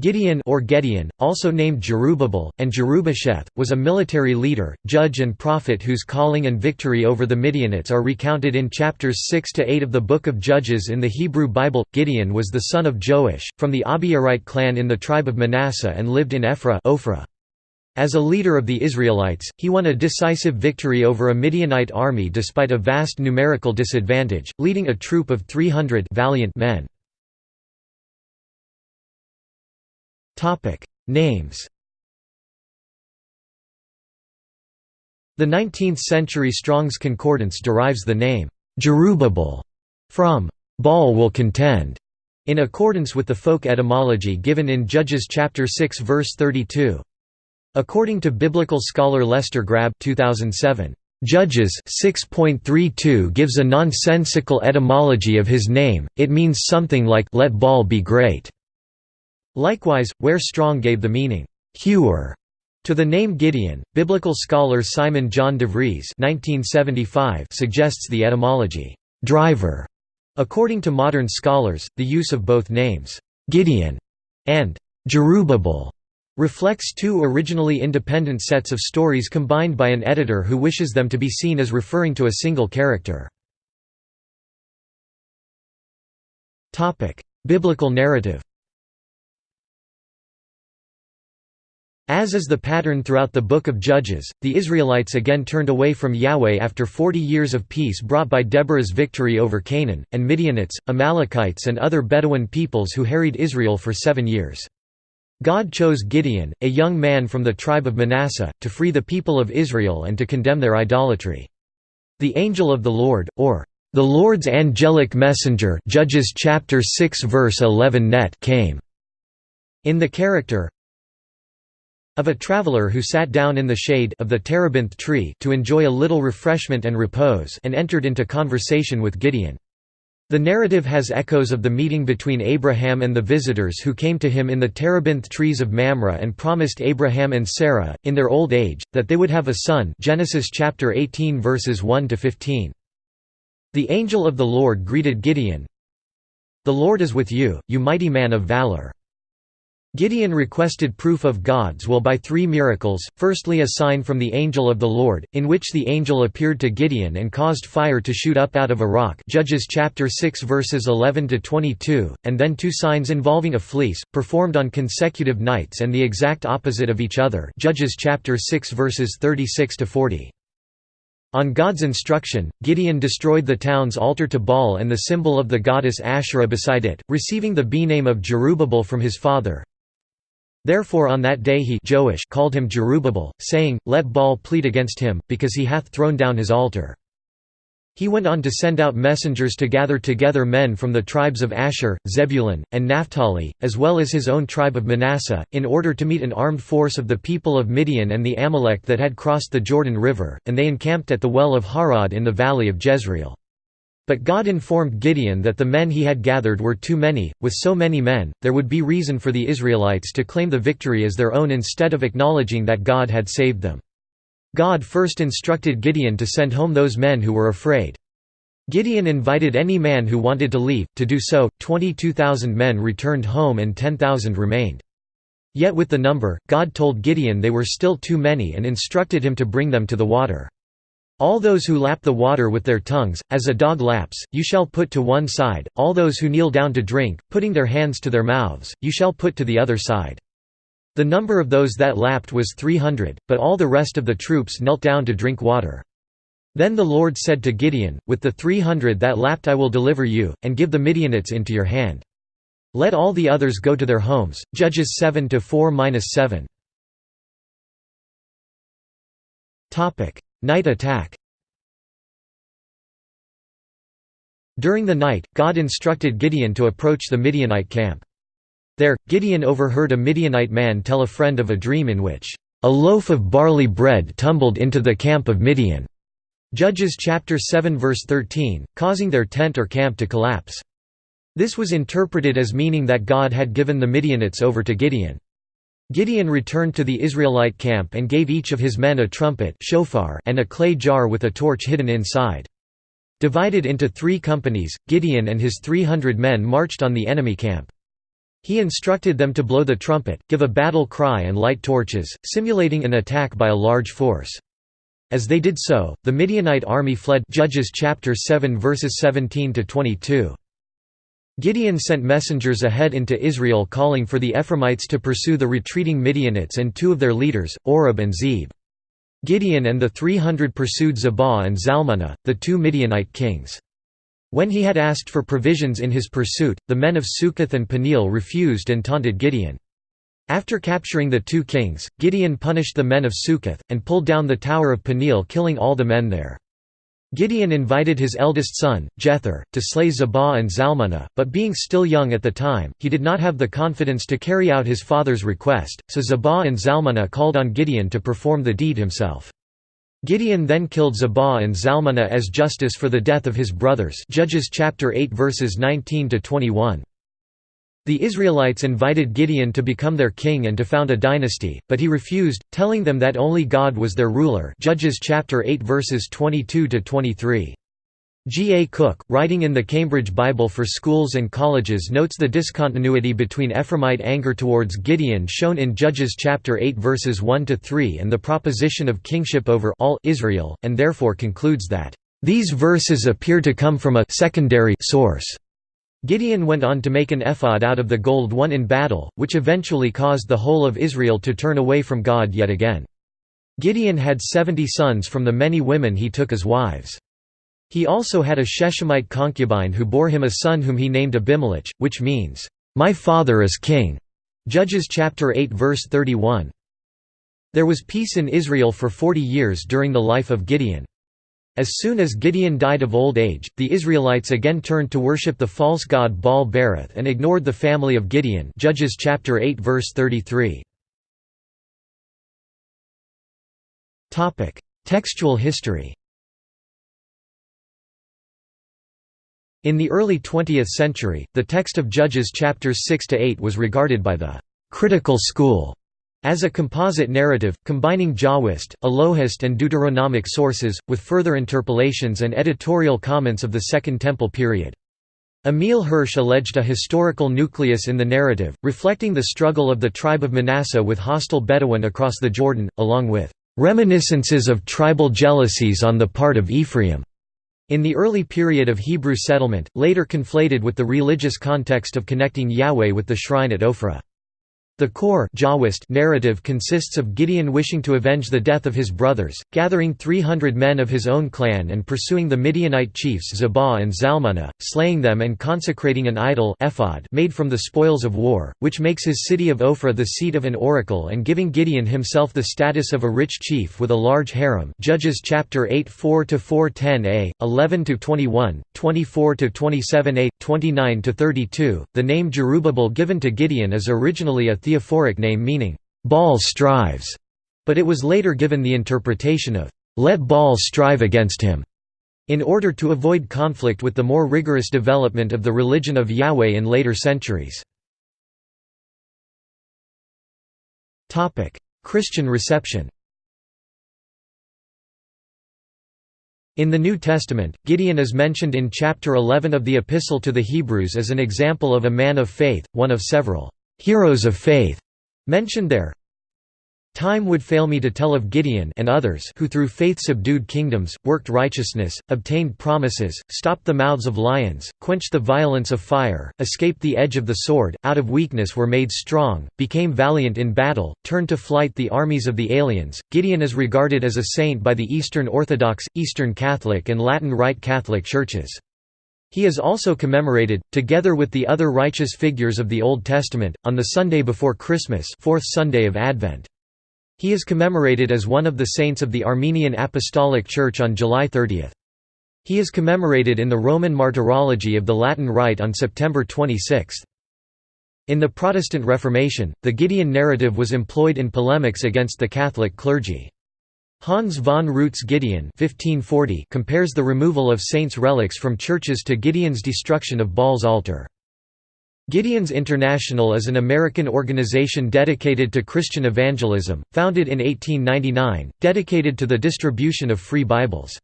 Gideon or Gedeon, also named Jerubbaal, and Jerubbesheth, was a military leader, judge and prophet whose calling and victory over the Midianites are recounted in chapters 6–8 of the Book of Judges in the Hebrew Bible. Gideon was the son of Joash, from the Abiezrite clan in the tribe of Manasseh and lived in Ephra Ophrah. As a leader of the Israelites, he won a decisive victory over a Midianite army despite a vast numerical disadvantage, leading a troop of 300 valiant men. Names The 19th-century Strong's Concordance derives the name, Jerubbaal, from Baal will contend, in accordance with the folk etymology given in Judges chapter 6 verse 32. According to biblical scholar Lester Grabbe 2007, Judges 6.32 gives a nonsensical etymology of his name, it means something like let Baal be great. Likewise, where Strong gave the meaning, hewer, to the name Gideon, biblical scholar Simon John DeVries suggests the etymology, driver. According to modern scholars, the use of both names, Gideon and Jerubbaal, reflects two originally independent sets of stories combined by an editor who wishes them to be seen as referring to a single character. Biblical narrative As is the pattern throughout the Book of Judges, the Israelites again turned away from Yahweh after forty years of peace brought by Deborah's victory over Canaan, and Midianites, Amalekites and other Bedouin peoples who harried Israel for seven years. God chose Gideon, a young man from the tribe of Manasseh, to free the people of Israel and to condemn their idolatry. The angel of the Lord, or the Lord's angelic messenger Judges chapter 6 verse 11 net came in the character of a traveler who sat down in the shade of the terebinth tree to enjoy a little refreshment and repose and entered into conversation with Gideon. The narrative has echoes of the meeting between Abraham and the visitors who came to him in the terebinth trees of Mamre and promised Abraham and Sarah, in their old age, that they would have a son Genesis chapter 18 verses 1–15. The angel of the Lord greeted Gideon, The Lord is with you, you mighty man of valor. Gideon requested proof of God's will by three miracles, firstly a sign from the angel of the Lord, in which the angel appeared to Gideon and caused fire to shoot up out of a rock Judges chapter 6 verses 11–22, and then two signs involving a fleece, performed on consecutive nights and the exact opposite of each other Judges chapter 6 verses 36–40. On God's instruction, Gideon destroyed the town's altar to Baal and the symbol of the goddess Asherah beside it, receiving the B-name of Jerubbaal from his father, Therefore on that day he Joash called him Jerubbaal, saying, Let Baal plead against him, because he hath thrown down his altar. He went on to send out messengers to gather together men from the tribes of Asher, Zebulun, and Naphtali, as well as his own tribe of Manasseh, in order to meet an armed force of the people of Midian and the Amalek that had crossed the Jordan River, and they encamped at the well of Harod in the valley of Jezreel. But God informed Gideon that the men he had gathered were too many, with so many men, there would be reason for the Israelites to claim the victory as their own instead of acknowledging that God had saved them. God first instructed Gideon to send home those men who were afraid. Gideon invited any man who wanted to leave, to do so, 22,000 men returned home and 10,000 remained. Yet with the number, God told Gideon they were still too many and instructed him to bring them to the water. All those who lap the water with their tongues, as a dog laps, you shall put to one side, all those who kneel down to drink, putting their hands to their mouths, you shall put to the other side. The number of those that lapped was three hundred, but all the rest of the troops knelt down to drink water. Then the Lord said to Gideon, With the three hundred that lapped I will deliver you, and give the Midianites into your hand. Let all the others go to their homes. Judges 7 4-7. Topic: Night attack During the night, God instructed Gideon to approach the Midianite camp. There, Gideon overheard a Midianite man tell a friend of a dream in which, "...a loaf of barley bread tumbled into the camp of Midian." Judges chapter 7 verse 13, causing their tent or camp to collapse. This was interpreted as meaning that God had given the Midianites over to Gideon. Gideon returned to the Israelite camp and gave each of his men a trumpet shofar and a clay jar with a torch hidden inside. Divided into three companies, Gideon and his 300 men marched on the enemy camp. He instructed them to blow the trumpet, give a battle cry and light torches, simulating an attack by a large force. As they did so, the Midianite army fled Judges chapter 7 verses 17 to 22. Gideon sent messengers ahead into Israel calling for the Ephraimites to pursue the retreating Midianites and two of their leaders, Oreb and Zeb. Gideon and the 300 pursued Zebah and Zalmunna, the two Midianite kings. When he had asked for provisions in his pursuit, the men of Succoth and Peniel refused and taunted Gideon. After capturing the two kings, Gideon punished the men of Succoth, and pulled down the tower of Peniel killing all the men there. Gideon invited his eldest son, Jether, to slay Zebah and Zalmunna, but being still young at the time, he did not have the confidence to carry out his father's request, so Zebah and Zalmunna called on Gideon to perform the deed himself. Gideon then killed Zebah and Zalmunna as justice for the death of his brothers Judges chapter 8 verses 19 to 21. The Israelites invited Gideon to become their king and to found a dynasty, but he refused, telling them that only God was their ruler Judges chapter 8 verses 22 to 23. G. A. Cooke, writing in the Cambridge Bible for Schools and Colleges notes the discontinuity between Ephraimite anger towards Gideon shown in Judges chapter 8 verses 1 to 3 and the proposition of kingship over all Israel, and therefore concludes that these verses appear to come from a secondary source. Gideon went on to make an ephod out of the gold won in battle, which eventually caused the whole of Israel to turn away from God yet again. Gideon had seventy sons from the many women he took as wives. He also had a Shechemite concubine who bore him a son whom he named Abimelech, which means, "'My father is king' Judges chapter 8 verse 31. There was peace in Israel for forty years during the life of Gideon. As soon as Gideon died of old age, the Israelites again turned to worship the false god Baal Berith and ignored the family of Gideon Judges chapter 8 verse 33. Textual history In the early 20th century, the text of Judges chapters 6 to 8 was regarded by the critical school as a composite narrative, combining Jahwist, Elohist and Deuteronomic sources, with further interpolations and editorial comments of the Second Temple period. Emil Hirsch alleged a historical nucleus in the narrative, reflecting the struggle of the tribe of Manasseh with hostile Bedouin across the Jordan, along with "...reminiscences of tribal jealousies on the part of Ephraim." In the early period of Hebrew settlement, later conflated with the religious context of connecting Yahweh with the shrine at Ophrah. The core narrative consists of Gideon wishing to avenge the death of his brothers, gathering 300 men of his own clan and pursuing the Midianite chiefs Zebah and Zalmunna, slaying them and consecrating an idol ephod made from the spoils of war, which makes his city of Ophrah the seat of an oracle and giving Gideon himself the status of a rich chief with a large harem Judges chapter 8 4–410a, 11–21, 24–27a, 29–32. The name Jerubbaal given to Gideon is originally a theophoric name meaning, Baal strives, but it was later given the interpretation of, let Baal strive against him, in order to avoid conflict with the more rigorous development of the religion of Yahweh in later centuries. Christian reception In the New Testament, Gideon is mentioned in chapter 11 of the Epistle to the Hebrews as an example of a man of faith, one of several heroes of faith mentioned there. Time would fail me to tell of Gideon and others who through faith subdued kingdoms, worked righteousness, obtained promises, stopped the mouths of lions, quenched the violence of fire, escaped the edge of the sword, out of weakness were made strong, became valiant in battle, turned to flight the armies of the aliens. Gideon is regarded as a saint by the Eastern Orthodox, Eastern Catholic and Latin Rite Catholic churches. He is also commemorated, together with the other righteous figures of the Old Testament, on the Sunday before Christmas fourth Sunday of Advent. He is commemorated as one of the saints of the Armenian Apostolic Church on July 30. He is commemorated in the Roman Martyrology of the Latin Rite on September 26. In the Protestant Reformation, the Gideon narrative was employed in polemics against the Catholic clergy. Hans von Rüte Gideon 1540 compares the removal of saints' relics from churches to Gideon's destruction of Baal's altar. Gideon's International is an American organization dedicated to Christian evangelism, founded in 1899, dedicated to the distribution of free Bibles.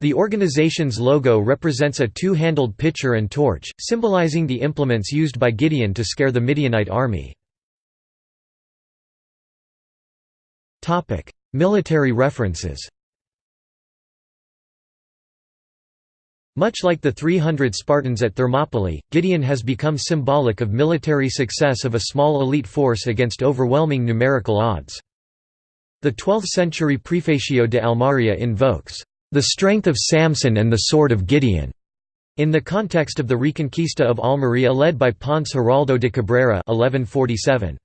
The organization's logo represents a two-handled pitcher and torch, symbolizing the implements used by Gideon to scare the Midianite army. Military references Much like the 300 Spartans at Thermopylae, Gideon has become symbolic of military success of a small elite force against overwhelming numerical odds. The 12th-century Prefacio de Almeria invokes the strength of Samson and the sword of Gideon, in the context of the Reconquista of Almeria led by Ponce Giraldo de Cabrera 1147.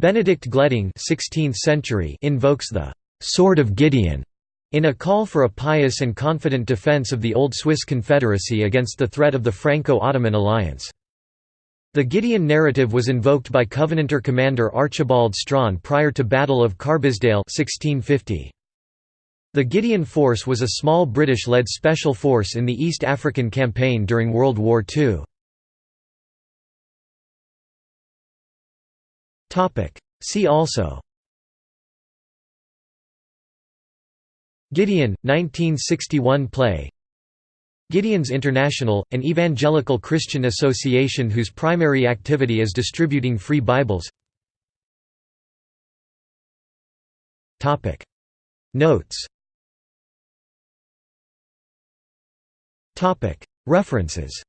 Benedict Gletting 16th century invokes the «sword of Gideon» in a call for a pious and confident defense of the old Swiss Confederacy against the threat of the Franco-Ottoman alliance. The Gideon narrative was invoked by Covenanter commander Archibald Strachan prior to Battle of Carbisdale 1650. The Gideon Force was a small British-led special force in the East African Campaign during World War II. See also. Gideon, 1961 play. Gideon's International, an evangelical Christian association whose primary activity is distributing free Bibles. Notes. References